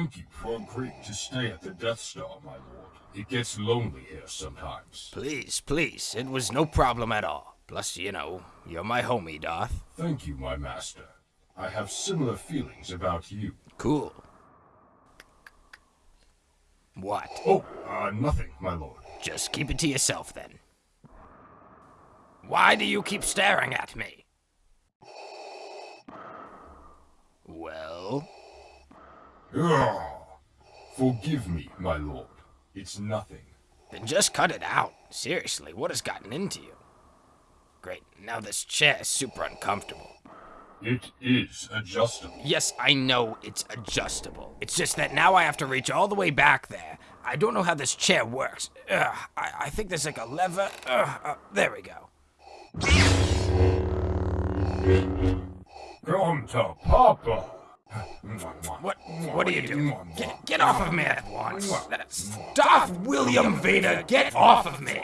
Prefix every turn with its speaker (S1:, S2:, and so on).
S1: Thank you for agreeing to stay at the Death Star, my lord. It gets lonely here sometimes.
S2: Please, please, it was no problem at all. Plus, you know, you're my homie, Darth.
S1: Thank you, my master. I have similar feelings about you.
S2: Cool. What?
S1: Oh, uh, nothing, my lord.
S2: Just keep it to yourself then. Why do you keep staring at me? Well?
S1: Ugh. Forgive me, my lord. It's nothing.
S2: Then just cut it out. Seriously, what has gotten into you? Great, now this chair is super uncomfortable.
S1: It is adjustable.
S2: Yes, I know it's adjustable. It's just that now I have to reach all the way back there. I don't know how this chair works. Ugh, I, I think there's like a lever. Ugh, uh, there we go.
S1: Come to Papa.
S2: What? What are you doing? Get, get off of me at once. Stop, William Vader. Get off of me.